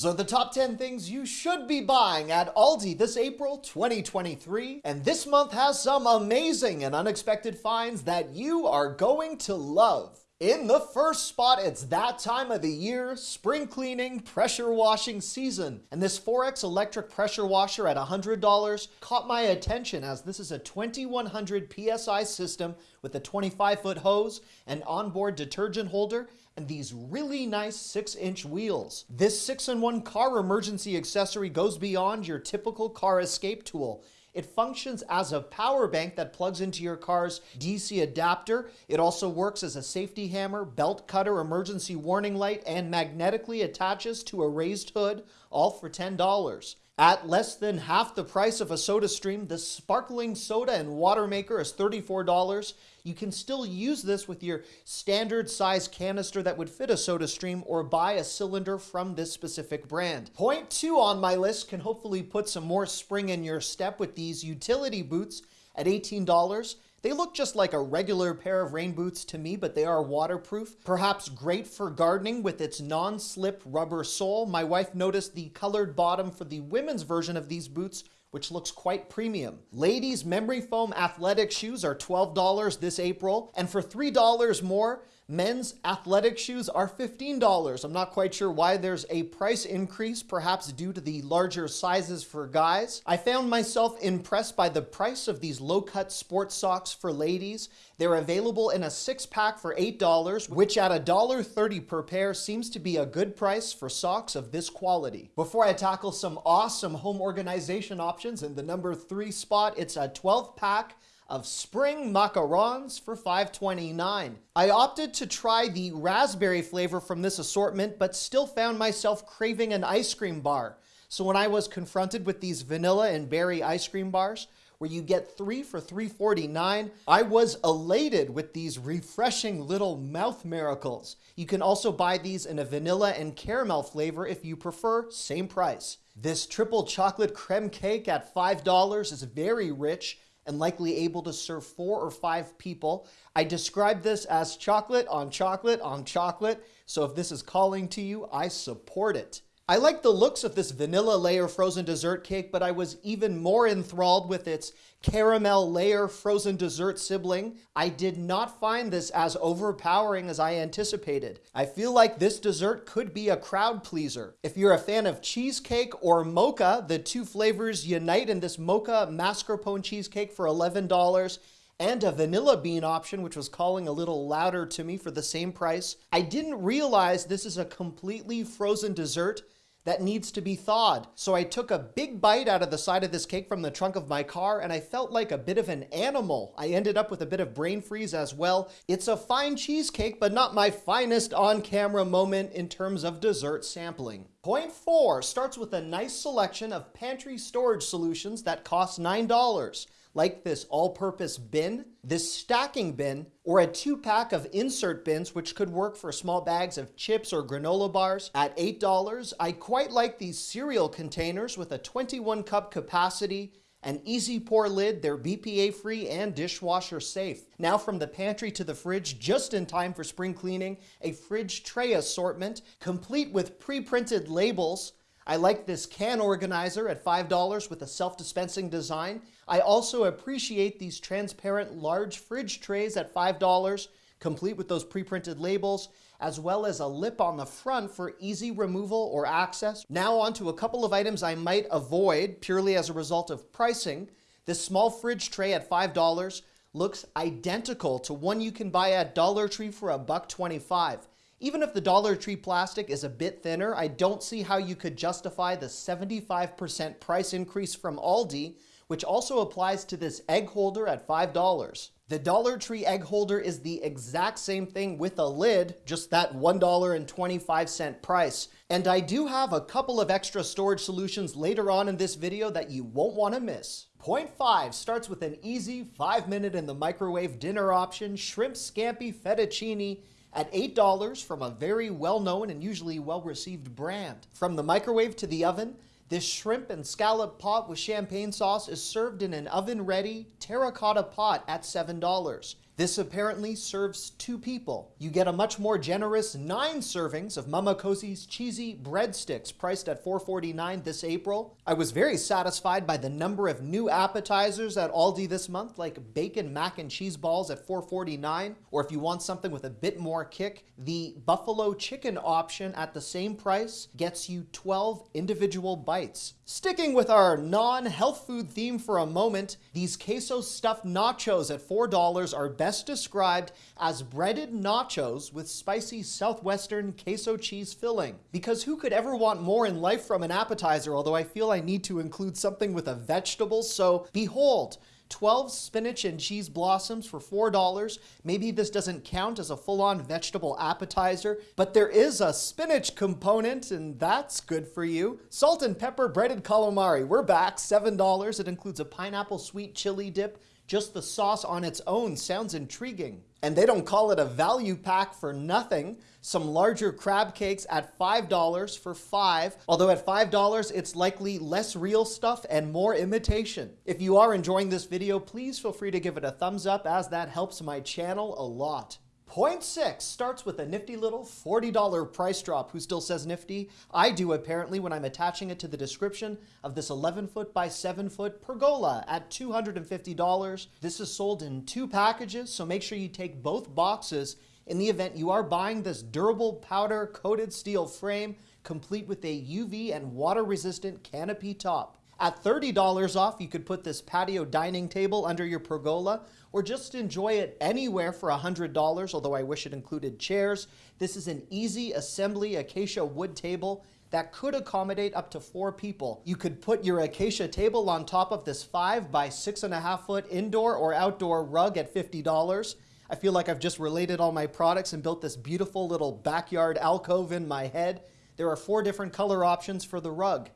These are the top 10 things you should be buying at Aldi this April 2023. And this month has some amazing and unexpected finds that you are going to love. In the first spot, it's that time of the year, spring cleaning, pressure washing season. And this Ferrex electric pressure washer at $100 caught my attention as this is a 2100 PSI system with a 25 foot hose, an onboard detergent holder, and these really nice 6 inch wheels. This 6 in 1 car emergency accessory goes beyond your typical car escape tool. It functions as a power bank that plugs into your car's DC adapter. It also works as a safety hammer, belt cutter, emergency warning light, and magnetically attaches to a raised hood, all for $10. At less than half the price of a soda stream, this sparkling soda and water maker is $34. You can still use this with your standard size canister that would fit a soda stream or buy a cylinder from this specific brand. Point two on my list can hopefully put some more spring in your step with these utility boots at $18. They look just like a regular pair of rain boots to me, but they are waterproof. Perhaps great for gardening with its non-slip rubber sole. My wife noticed the colored bottom for the women's version of these boots which looks quite premium. Ladies memory foam athletic shoes are $12 this April, and for $3 more, Men's athletic shoes are $15. I'm not quite sure why there's a price increase, perhaps due to the larger sizes for guys. I found myself impressed by the price of these low-cut sports socks for ladies. They're available in a six-pack for $8, which at $1.30 per pair seems to be a good price for socks of this quality. Before I tackle some awesome home organization options in the number three spot, it's a 12-pack of spring macarons for $5.29. I opted to try the raspberry flavor from this assortment, but still found myself craving an ice cream bar. So when I was confronted with these vanilla and berry ice cream bars, where you get three for $3.49. I was elated with these refreshing little mouth miracles. You can also buy these in a vanilla and caramel flavor if you prefer, same price. This triple chocolate creme cake at $5 is very rich and likely able to serve four or five people. I describe this as chocolate on chocolate on chocolate, so if this is calling to you, I support it. I like the looks of this vanilla layer frozen dessert cake, but I was even more enthralled with its caramel layer frozen dessert sibling. I did not find this as overpowering as I anticipated. I feel like this dessert could be a crowd pleaser. If you're a fan of cheesecake or mocha, the two flavors unite in this mocha mascarpone cheesecake for $11 and a vanilla bean option, which was calling a little louder to me for the same price. I didn't realize this is a completely frozen dessert that needs to be thawed. So I took a big bite out of the side of this cake from the trunk of my car and I felt like a bit of an animal. I ended up with a bit of brain freeze as well. It's a fine cheesecake, but not my finest on-camera moment in terms of dessert sampling. Point four starts with a nice selection of pantry storage solutions that cost $9 like this all-purpose bin, this stacking bin, or a two-pack of insert bins, which could work for small bags of chips or granola bars at $8. I quite like these cereal containers with a 21 cup capacity an easy pour lid, they're BPA free and dishwasher safe. Now from the pantry to the fridge, just in time for spring cleaning, a fridge tray assortment, complete with pre-printed labels, I like this can organizer at $5 with a self-dispensing design. I also appreciate these transparent large fridge trays at $5, complete with those pre-printed labels, as well as a lip on the front for easy removal or access. Now on to a couple of items I might avoid purely as a result of pricing. This small fridge tray at $5 looks identical to one you can buy at Dollar Tree for a buck 25. Even if the Dollar Tree plastic is a bit thinner, I don't see how you could justify the 75% price increase from Aldi, which also applies to this egg holder at $5. The Dollar Tree egg holder is the exact same thing with a lid, just that $1.25 price. And I do have a couple of extra storage solutions later on in this video that you won't want to miss. Point five starts with an easy five minute in the microwave dinner option, shrimp scampi fettuccine at $8 from a very well-known and usually well-received brand. From the microwave to the oven, this shrimp and scallop pot with champagne sauce is served in an oven-ready terracotta pot at $7. This apparently serves two people. You get a much more generous nine servings of Mama Cozzi's cheesy breadsticks priced at $4.49 this April. I was very satisfied by the number of new appetizers at Aldi this month, like bacon mac and cheese balls at $4.49, or if you want something with a bit more kick, the buffalo chicken option at the same price gets you 12 individual bites. Sticking with our non-health food theme for a moment, these queso stuffed nachos at $4 are best best described as breaded nachos with spicy southwestern queso cheese filling. Because who could ever want more in life from an appetizer, although I feel I need to include something with a vegetable, so behold, 12 spinach and cheese blossoms for $4. Maybe this doesn't count as a full-on vegetable appetizer, but there is a spinach component, and that's good for you. Salt and pepper breaded calamari, we're back, $7. It includes a pineapple sweet chili dip, just the sauce on its own sounds intriguing. And they don't call it a value pack for nothing. Some larger crab cakes at $5 for five, although at $5 it's likely less real stuff and more imitation. If you are enjoying this video, please feel free to give it a thumbs up as that helps my channel a lot. Point six starts with a nifty little $40 price drop. Who still says nifty? I do apparently when I'm attaching it to the description of this 11 foot by 7 foot pergola at $250. This is sold in two packages, so make sure you take both boxes in the event you are buying this durable powder coated steel frame complete with a UV and water resistant canopy top. At $30 off, you could put this patio dining table under your pergola or just enjoy it anywhere for $100, although I wish it included chairs. This is an easy assembly acacia wood table that could accommodate up to four people. You could put your acacia table on top of this five by six and a half foot indoor or outdoor rug at $50. I feel like I've just related all my products and built this beautiful little backyard alcove in my head. There are four different color options for the rug.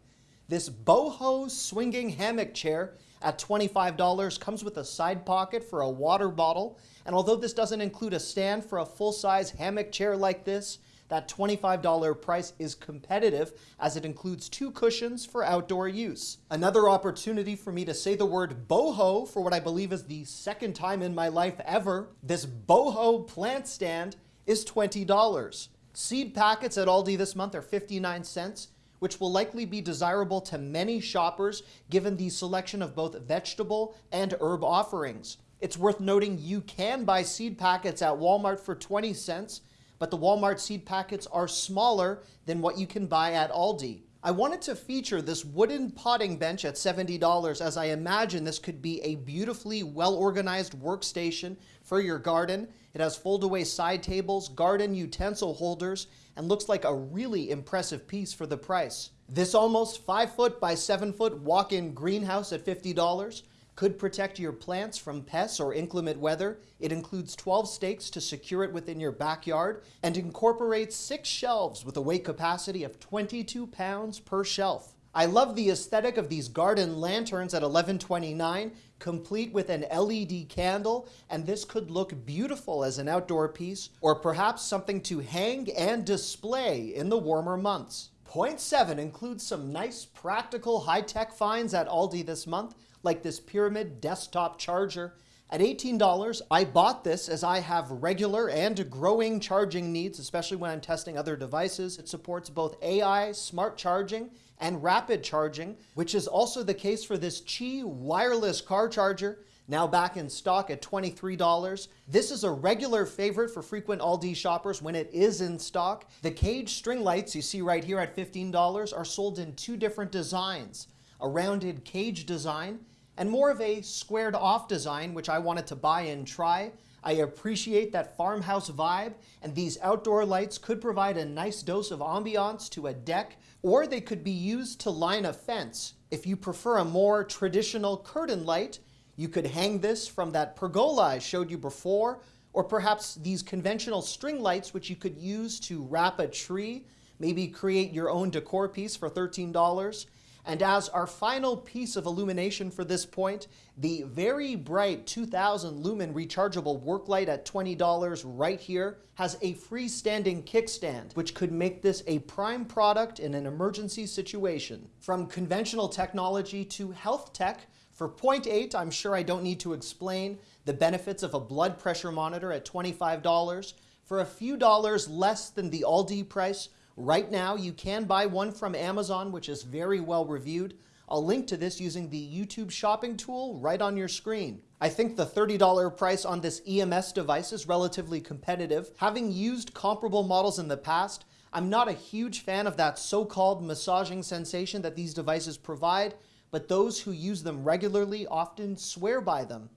This boho swinging hammock chair at $25 comes with a side pocket for a water bottle. And although this doesn't include a stand for a full-size hammock chair like this, that $25 price is competitive as it includes two cushions for outdoor use. Another opportunity for me to say the word boho for what I believe is the second time in my life ever. This boho plant stand is $20. Seed packets at Aldi this month are 59 cents which will likely be desirable to many shoppers given the selection of both vegetable and herb offerings. It's worth noting you can buy seed packets at Walmart for 20 cents, but the Walmart seed packets are smaller than what you can buy at Aldi. I wanted to feature this wooden potting bench at $70 as I imagine this could be a beautifully well-organized workstation for your garden. It has fold-away side tables, garden utensil holders, and looks like a really impressive piece for the price. This almost 5 foot by 7 foot walk-in greenhouse at $50 could protect your plants from pests or inclement weather. It includes 12 stakes to secure it within your backyard and incorporates six shelves with a weight capacity of 22 pounds per shelf. I love the aesthetic of these garden lanterns at 1129, complete with an LED candle, and this could look beautiful as an outdoor piece, or perhaps something to hang and display in the warmer months. Point seven includes some nice practical high-tech finds at Aldi this month, like this Pyramid desktop charger. At $18, I bought this as I have regular and growing charging needs, especially when I'm testing other devices. It supports both AI, smart charging, and rapid charging, which is also the case for this Qi wireless car charger, now back in stock at $23. This is a regular favorite for frequent Aldi shoppers when it is in stock. The cage string lights you see right here at $15 are sold in two different designs, a rounded cage design and more of a squared off design, which I wanted to buy and try. I appreciate that farmhouse vibe, and these outdoor lights could provide a nice dose of ambiance to a deck, or they could be used to line a fence. If you prefer a more traditional curtain light, you could hang this from that pergola I showed you before, or perhaps these conventional string lights which you could use to wrap a tree, maybe create your own decor piece for $13. And as our final piece of illumination for this point, the very bright 2000 lumen rechargeable work light at $20 right here has a freestanding kickstand, which could make this a prime product in an emergency situation. From conventional technology to health tech, for point eight, I'm sure I don't need to explain the benefits of a blood pressure monitor at $25. For a few dollars less than the Aldi price, right now you can buy one from Amazon, which is very well reviewed. I'll link to this using the YouTube shopping tool right on your screen. I think the $30 price on this EMS device is relatively competitive. Having used comparable models in the past, I'm not a huge fan of that so-called massaging sensation that these devices provide, but those who use them regularly often swear by them.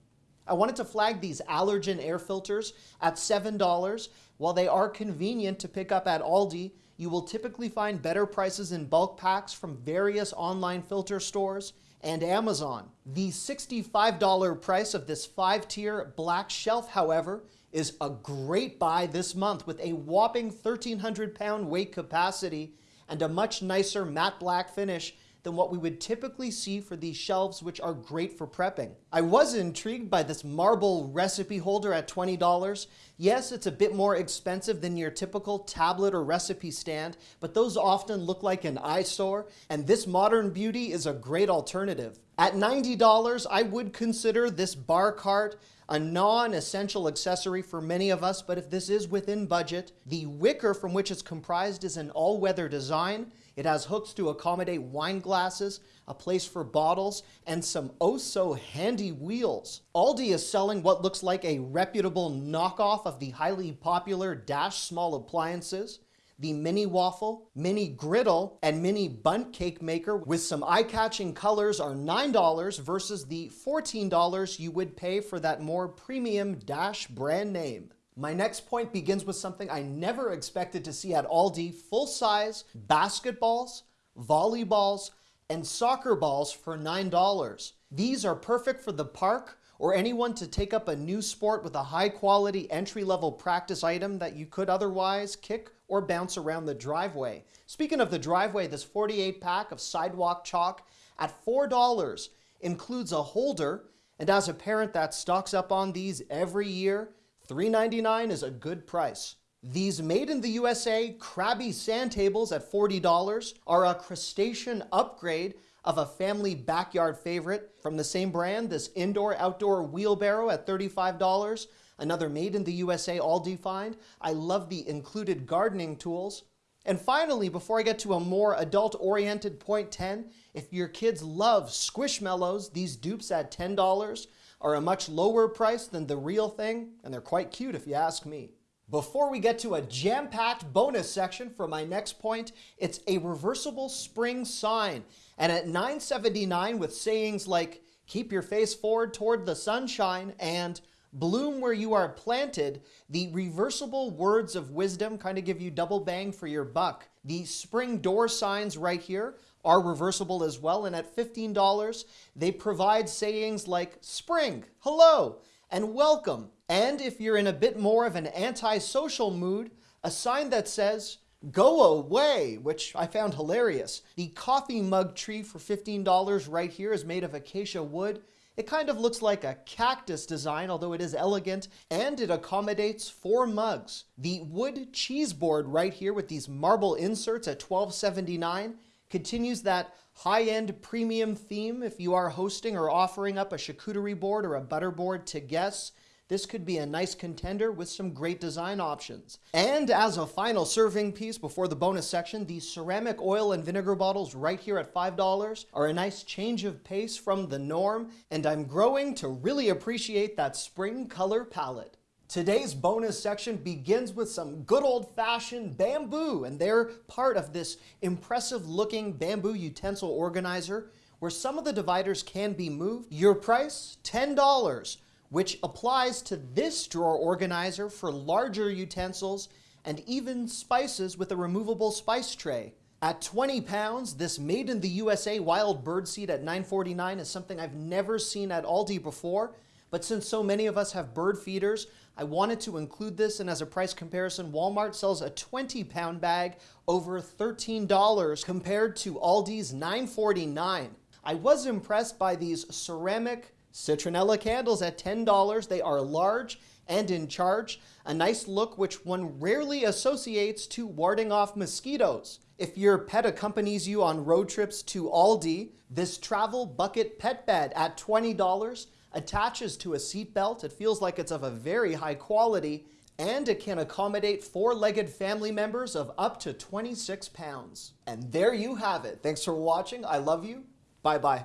I wanted to flag these allergen air filters at $7. While they are convenient to pick up at Aldi, you will typically find better prices in bulk packs from various online filter stores and Amazon. The $65 price of this five-tier black shelf, however, is a great buy this month with a whopping 1,300 pound weight capacity and a much nicer matte black finish than what we would typically see for these shelves, which are great for prepping. I was intrigued by this marble recipe holder at $20. Yes, it's a bit more expensive than your typical tablet or recipe stand, but those often look like an eyesore, and this modern beauty is a great alternative. At $90, I would consider this bar cart a non-essential accessory for many of us, but if this is within budget, the wicker from which it's comprised is an all-weather design. It has hooks to accommodate wine glasses, a place for bottles, and some oh-so-handy wheels. Aldi is selling what looks like a reputable knockoff of the highly popular Dash small appliances the mini waffle, mini griddle, and mini bundt cake maker with some eye-catching colors are $9 versus the $14 you would pay for that more premium Dash brand name. My next point begins with something I never expected to see at Aldi, full-size basketballs, volleyballs, and soccer balls for $9. These are perfect for the park or anyone to take up a new sport with a high quality entry level practice item that you could otherwise kick or bounce around the driveway. Speaking of the driveway, this 48 pack of sidewalk chalk at $4 includes a holder, and as a parent that stocks up on these every year, $3.99 is a good price. These made in the USA Krabby sand tables at $40 are a crustacean upgrade of a family backyard favorite from the same brand, this indoor-outdoor wheelbarrow at $35, another made in the USA all defined. I love the included gardening tools. And finally, before I get to a more adult-oriented point 10, if your kids love Squishmallows, these dupes at $10 are a much lower price than the real thing, and they're quite cute if you ask me. Before we get to a jam-packed bonus section for my next point, it's a reversible spring sign. And at 979 with sayings like, keep your face forward toward the sunshine and bloom where you are planted, the reversible words of wisdom kind of give you double bang for your buck. The spring door signs right here are reversible as well. And at $15, they provide sayings like spring, hello, and welcome. And if you're in a bit more of an antisocial mood, a sign that says, Go away, which I found hilarious. The coffee mug tree for $15 right here is made of acacia wood. It kind of looks like a cactus design, although it is elegant, and it accommodates four mugs. The wood cheese board right here with these marble inserts at $12.79 continues that high-end premium theme if you are hosting or offering up a charcuterie board or a butter board to guests. This could be a nice contender with some great design options. And as a final serving piece before the bonus section, these ceramic oil and vinegar bottles right here at $5 are a nice change of pace from the norm, and I'm growing to really appreciate that spring color palette. Today's bonus section begins with some good old-fashioned bamboo, and they're part of this impressive-looking bamboo utensil organizer where some of the dividers can be moved. Your price, $10, which applies to this drawer organizer for larger utensils and even spices with a removable spice tray. At 20 pounds, this made in the USA wild bird seed at 9.49 is something I've never seen at Aldi before, But since so many of us have bird feeders, I wanted to include this and as a price comparison, Walmart sells a 20 pound bag over $13 compared to Aldi's $9.49. I was impressed by these ceramic citronella candles at $10. They are large and in charge, a nice look which one rarely associates to warding off mosquitoes. If your pet accompanies you on road trips to Aldi, this travel bucket pet bed at $20 attaches to a seat belt. It feels like it's of a very high quality and it can accommodate four-legged family members of up to 26 pounds. And there you have it. Thanks for watching. I love you. Bye-bye.